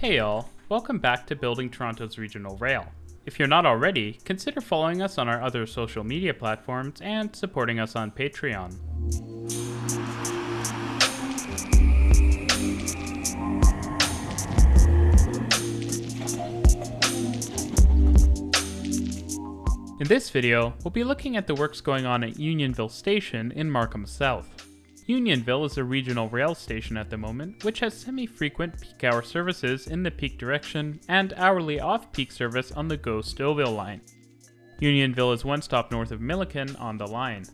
Hey all, welcome back to Building Toronto's Regional Rail. If you're not already, consider following us on our other social media platforms and supporting us on Patreon. In this video, we'll be looking at the works going on at Unionville Station in Markham South. Unionville is a regional rail station at the moment, which has semi-frequent peak hour services in the peak direction and hourly off-peak service on the GO Stouffville line. Unionville is one stop north of Milliken on the line.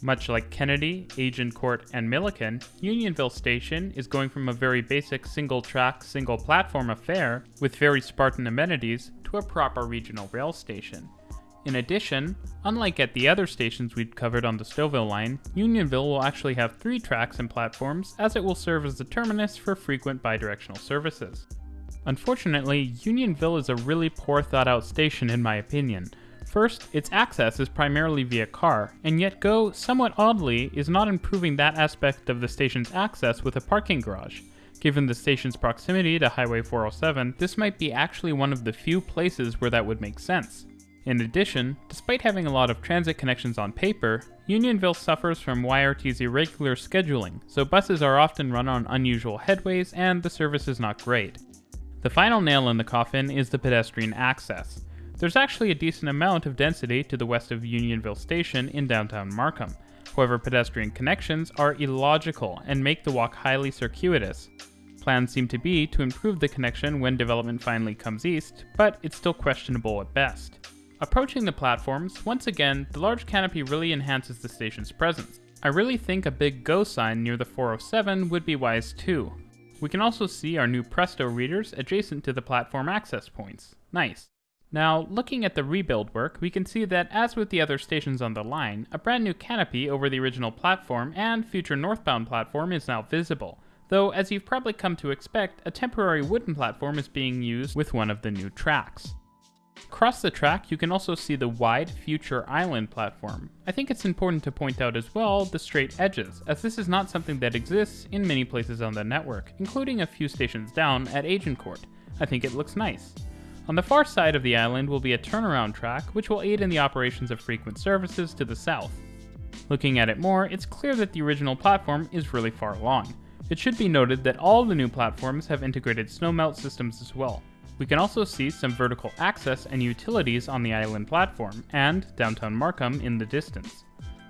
Much like Kennedy, Agincourt, and Milliken, Unionville Station is going from a very basic single-track, single-platform affair with very Spartan amenities to a proper regional rail station. In addition, unlike at the other stations we've covered on the Stouffville line, Unionville will actually have three tracks and platforms as it will serve as the terminus for frequent bidirectional services. Unfortunately, Unionville is a really poor thought out station in my opinion. First, its access is primarily via car, and yet GO, somewhat oddly, is not improving that aspect of the station's access with a parking garage. Given the station's proximity to Highway 407, this might be actually one of the few places where that would make sense. In addition, despite having a lot of transit connections on paper, Unionville suffers from YRT's irregular scheduling, so buses are often run on unusual headways and the service is not great. The final nail in the coffin is the pedestrian access. There's actually a decent amount of density to the west of Unionville Station in downtown Markham. However, pedestrian connections are illogical and make the walk highly circuitous. Plans seem to be to improve the connection when development finally comes east, but it's still questionable at best. Approaching the platforms, once again, the large canopy really enhances the station's presence. I really think a big GO sign near the 407 would be wise too. We can also see our new Presto readers adjacent to the platform access points. Nice. Now, looking at the rebuild work, we can see that as with the other stations on the line, a brand new canopy over the original platform and future northbound platform is now visible, though as you've probably come to expect, a temporary wooden platform is being used with one of the new tracks. Across the track, you can also see the wide Future Island platform. I think it's important to point out as well the straight edges, as this is not something that exists in many places on the network, including a few stations down at Agincourt. I think it looks nice. On the far side of the island will be a turnaround track, which will aid in the operations of frequent services to the south. Looking at it more, it's clear that the original platform is really far along. It should be noted that all the new platforms have integrated snowmelt systems as well. We can also see some vertical access and utilities on the island platform, and downtown Markham in the distance.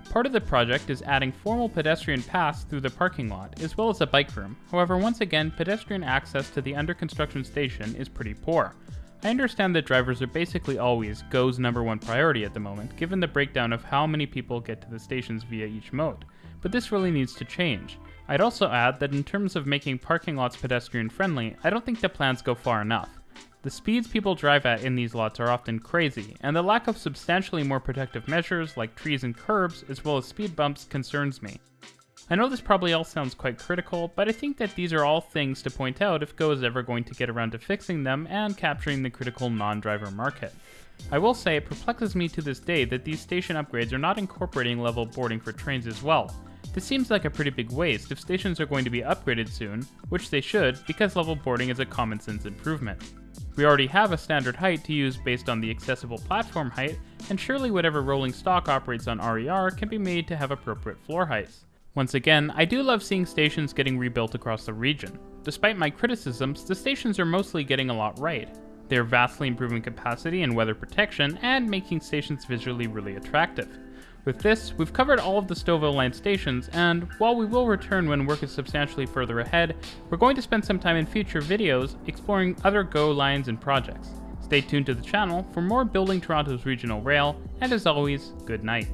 Part of the project is adding formal pedestrian paths through the parking lot, as well as a bike room. However, once again, pedestrian access to the under construction station is pretty poor. I understand that drivers are basically always GO's number one priority at the moment, given the breakdown of how many people get to the stations via each mode, but this really needs to change. I'd also add that in terms of making parking lots pedestrian friendly, I don't think the plans go far enough. The speeds people drive at in these lots are often crazy, and the lack of substantially more protective measures like trees and curbs, as well as speed bumps, concerns me. I know this probably all sounds quite critical, but I think that these are all things to point out if Go is ever going to get around to fixing them and capturing the critical non-driver market. I will say it perplexes me to this day that these station upgrades are not incorporating level boarding for trains as well, this seems like a pretty big waste if stations are going to be upgraded soon, which they should because level boarding is a common sense improvement. We already have a standard height to use based on the accessible platform height, and surely whatever rolling stock operates on RER can be made to have appropriate floor heights. Once again, I do love seeing stations getting rebuilt across the region. Despite my criticisms, the stations are mostly getting a lot right. They are vastly improving capacity and weather protection, and making stations visually really attractive. With this, we've covered all of the Stouffville line stations, and while we will return when work is substantially further ahead, we're going to spend some time in future videos exploring other GO lines and projects. Stay tuned to the channel for more Building Toronto's Regional Rail, and as always, good night.